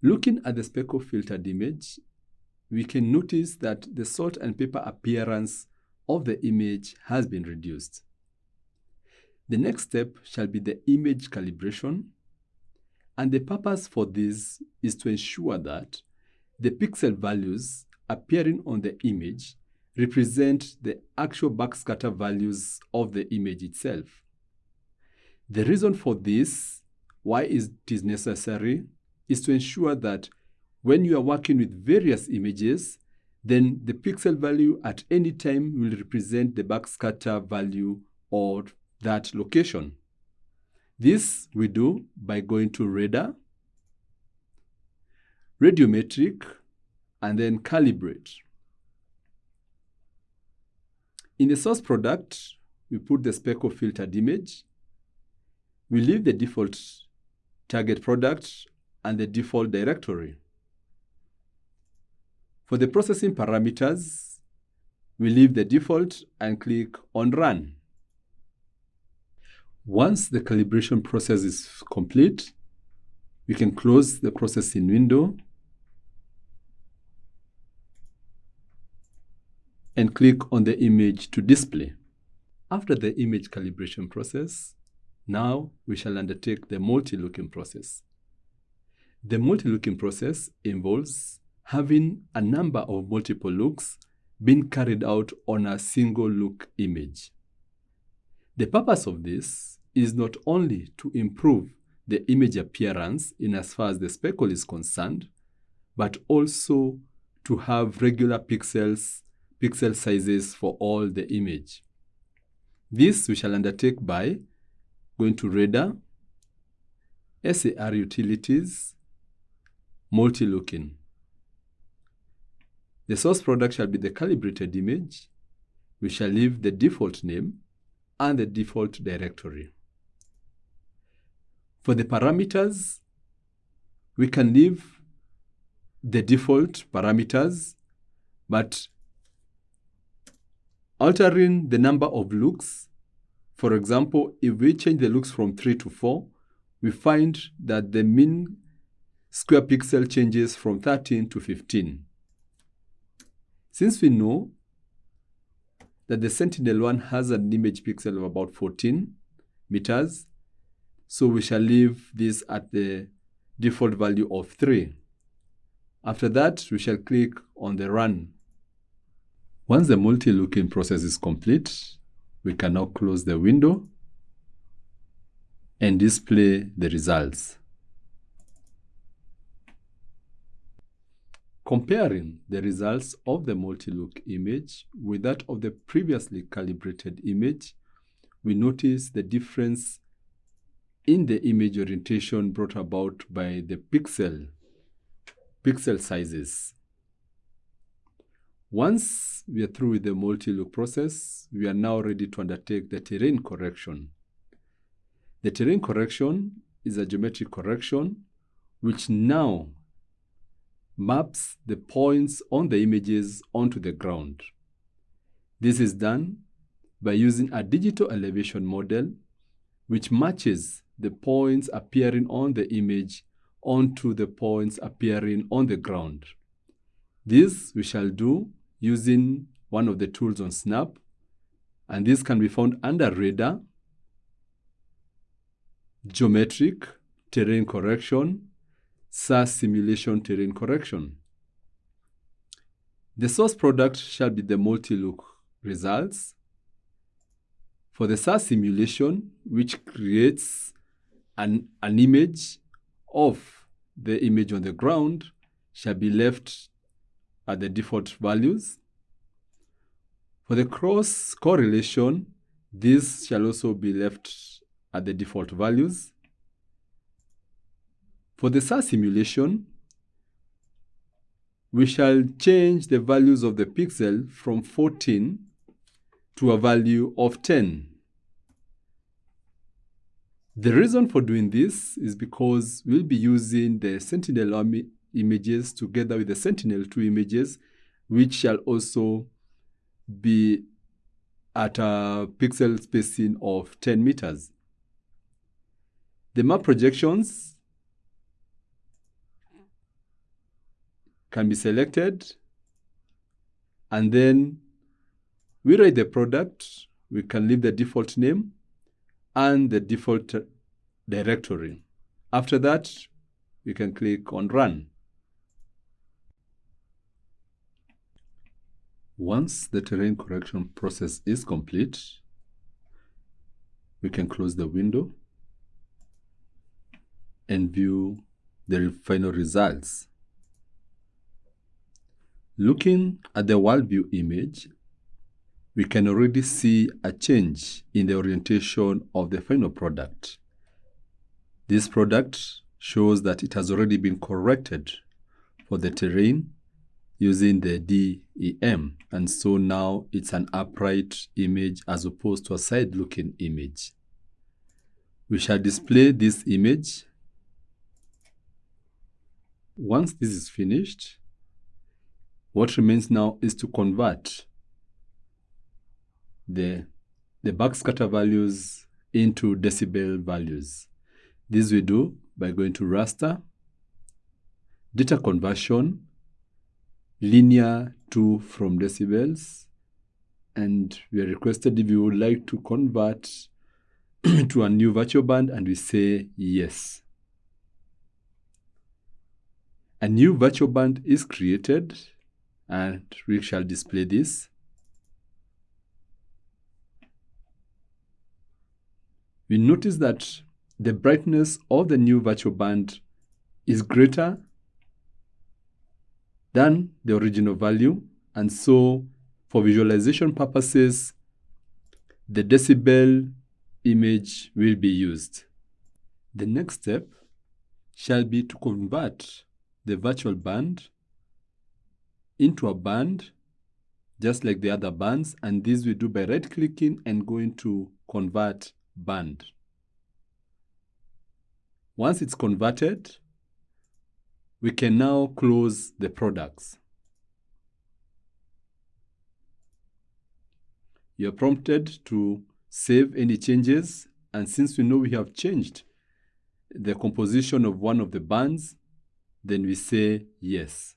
Looking at the speckle filtered image, we can notice that the salt and pepper appearance of the image has been reduced. The next step shall be the image calibration, and the purpose for this is to ensure that the pixel values appearing on the image represent the actual backscatter values of the image itself. The reason for this, why it is necessary, is to ensure that when you are working with various images, then the pixel value at any time will represent the backscatter value of that location. This we do by going to radar, radiometric, and then calibrate. In the source product, we put the speckle filtered image. We leave the default target product and the default directory. For the processing parameters, we leave the default and click on Run. Once the calibration process is complete, we can close the processing window and click on the image to display. After the image calibration process, now we shall undertake the multi-looking process. The multi-looking process involves having a number of multiple looks being carried out on a single look image. The purpose of this is not only to improve the image appearance in as far as the speckle is concerned, but also to have regular pixels, pixel sizes for all the image. This we shall undertake by going to Radar, SAR Utilities, multi-looking. The source product shall be the calibrated image. We shall leave the default name and the default directory. For the parameters, we can leave the default parameters, but altering the number of looks, for example, if we change the looks from 3 to 4, we find that the mean square pixel changes from 13 to 15. Since we know that the Sentinel-1 has an image pixel of about 14 meters, so we shall leave this at the default value of 3. After that, we shall click on the Run. Once the multi-looking process is complete, we can now close the window and display the results. Comparing the results of the multi-look image with that of the previously calibrated image, we notice the difference in the image orientation brought about by the pixel, pixel sizes. Once we are through with the multi-look process, we are now ready to undertake the terrain correction. The terrain correction is a geometric correction which now maps the points on the images onto the ground. This is done by using a digital elevation model which matches the points appearing on the image onto the points appearing on the ground. This we shall do using one of the tools on Snap, and this can be found under Radar, Geometric, Terrain Correction, SAR simulation terrain correction. The source product shall be the multi-look results. For the SAR simulation, which creates an, an image of the image on the ground, shall be left at the default values. For the cross correlation, this shall also be left at the default values. For the SAR simulation, we shall change the values of the pixel from 14 to a value of 10. The reason for doing this is because we'll be using the Sentinel images together with the Sentinel-2 images, which shall also be at a pixel spacing of 10 meters. The map projections can be selected and then we write the product. We can leave the default name and the default directory. After that, we can click on run. Once the terrain correction process is complete, we can close the window and view the final results. Looking at the world view image, we can already see a change in the orientation of the final product. This product shows that it has already been corrected for the terrain using the DEM. And so now it's an upright image as opposed to a side-looking image. We shall display this image. Once this is finished, what remains now is to convert the, the backscatter values into decibel values. This we do by going to raster, data conversion, linear to from decibels and we are requested if you would like to convert to a new virtual band and we say yes. A new virtual band is created and we shall display this. We notice that the brightness of the new virtual band is greater than the original value. And so for visualization purposes, the decibel image will be used. The next step shall be to convert the virtual band into a band just like the other bands and this we do by right clicking and going to convert band. Once it's converted, we can now close the products. You're prompted to save any changes and since we know we have changed the composition of one of the bands, then we say yes.